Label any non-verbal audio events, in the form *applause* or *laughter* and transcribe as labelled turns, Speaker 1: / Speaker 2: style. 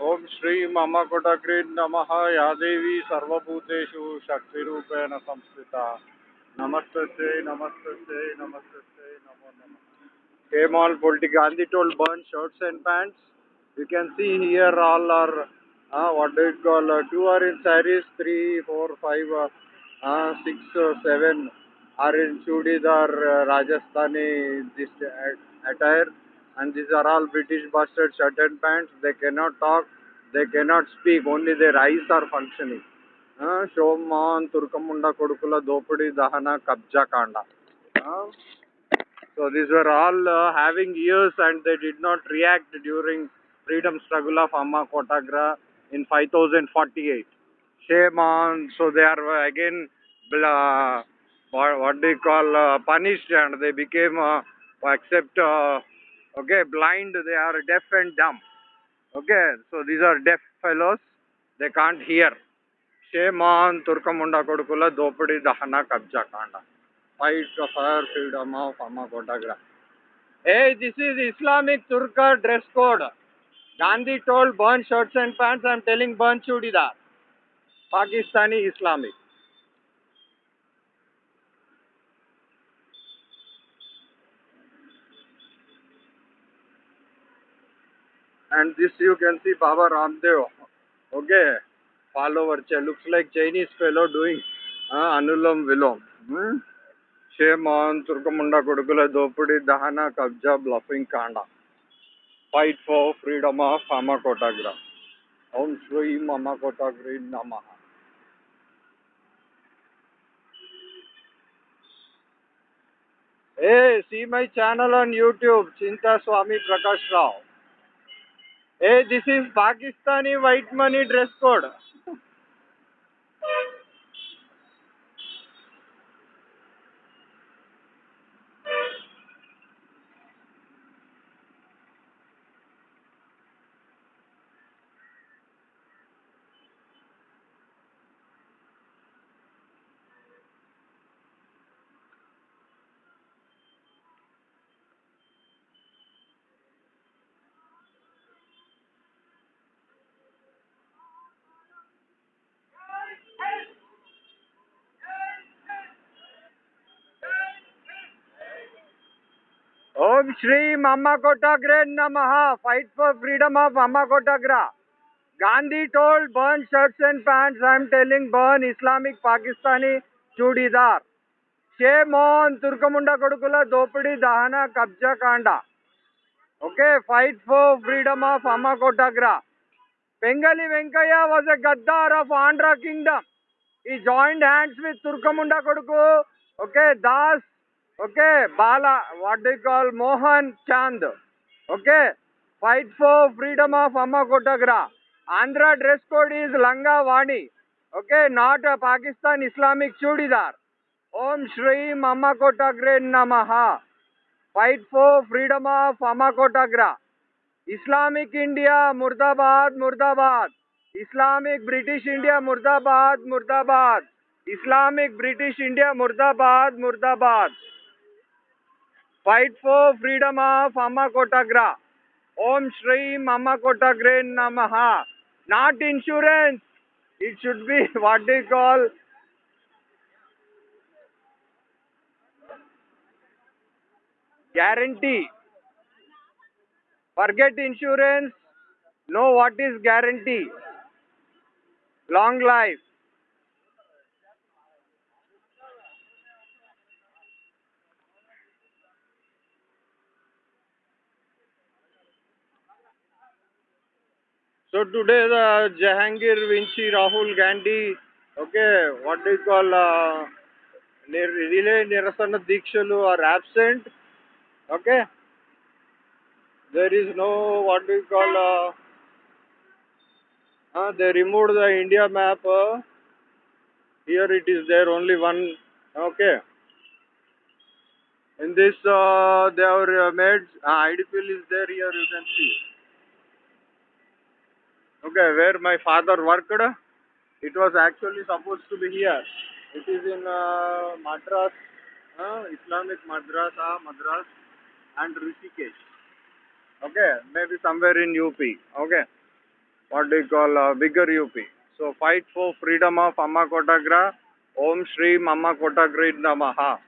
Speaker 1: ओम श्री मम कुटग्री नम यादेवी सर्वूतेषु शक्तिपेण संस्थिता। नमस्ते नमस्ते नमस्ते नमो नम। केम आल polity Gandhi told burn shirts and pants you can see here all are what do call to are in saris three four five six seven are in churidar Rajasthani this attire and these are all British bastard shirt and pants. They cannot talk, they cannot speak, only their eyes are functioning. Shoman, Turkamunda Kodukula, Dopudi, Dahana, Kabja Kanda. So these were all uh, having ears and they did not react during freedom struggle of Amma Kotagra in 5048. Shame on, so they are again bla- what, what you call uh, punished and they became uh, except uh, okay blind they are deaf and dumb. Okay, so these are deaf fellows. They can't hear. Shame on Turkamunda Kodukula Dopadi Dahana Kabja Kanda. Fight for freedom of Amma Kotagra. Hey, this is Islamic Turka dress code. Gandhi told burn shirts and pants. I'm telling burn chudidar. Pakistani Islamic. And this you can see Baba Ramdev. Okay, follower. Ch- Looks like Chinese fellow doing uh, Anulam Vilom. Hmm? Shame Turkamunda Kodukula Dopudi Dahana Kabja Bluffing Kanda. Fight for freedom of Amma Kotagra. Om Shri Mamakotagri Namaha. Hey, see my channel on YouTube, Chinta Swami Prakash Rao. Hey, this is Pakistani white money dress code. ఓం శ్రీం అమ్మ కొట్టాగ్రే నమ. Fight for freedom of అమ్మ కొట్టాగ్రా Gandhi told burn shirts and pants I'm telling burn Islamic Pakistani churidar షే మోహన్ తుర్కముండ కొడుకుల దోపిడీ దహన కబ్జా కాండ okay fight for freedom of అమ్మ కొట్టాగ్రా పెంగలి వెంకయ్య వాజ్ ఎ గద్దార్ ఆఫ్ ఆంధ్ర కింగ్డమ్ ఈ జాయింట్ హ్యాండ్స్ విత్ తుర్కముండ కొడుకు okay Das Bala, what do you call Mohan Chand. Okay, fight for freedom of Amma Kotagra. Andhra dress code is Langa Vani. Okay, not a Pakistan Islamic Chudidar. Om Shri Amma Kotagre Namaha. Fight for freedom of Amma Kotagra. Islamic India Murdabad Murdabad. Islamic British India Murdabad Murdabad. Islamic British India Murdabad Murdabad. Fight for freedom of Amma Kotagra. Om Shri Amma Kotagre Namaha. Not insurance. It should be *laughs* what they call guarantee. Forget insurance. Know what is guarantee. Long life. So today the Jahangir Vinci Rahul Gandhi, okay, what do you call, uh, relay Nirasana Dikshalu are absent, okay. There is no, what do you call, uh, uh, they removed the India map, uh, here it is there only one, okay. In this, uh, they have uh, made, uh, IDPL is there here, you can see. Okay, where my father worked, it was actually supposed to be here. It is in uh, Madras, uh, Islamic Madrasa, Madras, and Rishikesh. Okay, maybe somewhere in UP. Okay. what do you call uh, bigger UP. So fight for freedom of Amma Kotagra. Om Shri Amma Kotagra Namaha.